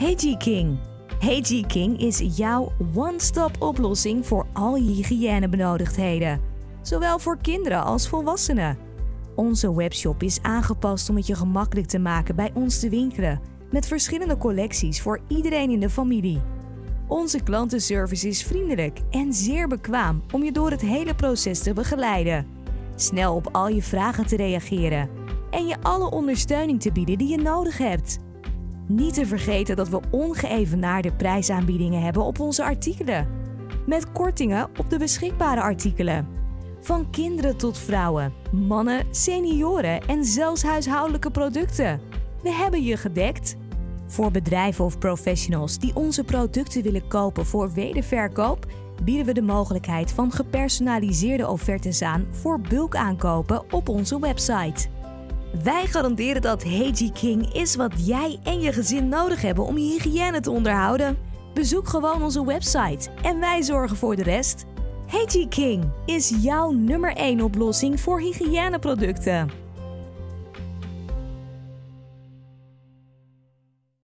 Hey G-King. Hey G-King is jouw one-stop oplossing voor al je hygiënebenodigdheden. Zowel voor kinderen als volwassenen. Onze webshop is aangepast om het je gemakkelijk te maken bij ons te winkelen. Met verschillende collecties voor iedereen in de familie. Onze klantenservice is vriendelijk en zeer bekwaam om je door het hele proces te begeleiden. Snel op al je vragen te reageren en je alle ondersteuning te bieden die je nodig hebt. Niet te vergeten dat we ongeëvenaarde prijsaanbiedingen hebben op onze artikelen. Met kortingen op de beschikbare artikelen. Van kinderen tot vrouwen, mannen, senioren en zelfs huishoudelijke producten. We hebben je gedekt. Voor bedrijven of professionals die onze producten willen kopen voor wederverkoop, bieden we de mogelijkheid van gepersonaliseerde offertes aan voor bulkaankopen op onze website. Wij garanderen dat HG King is wat jij en je gezin nodig hebben om je hygiëne te onderhouden. Bezoek gewoon onze website en wij zorgen voor de rest. HG King is jouw nummer 1 oplossing voor hygiëneproducten.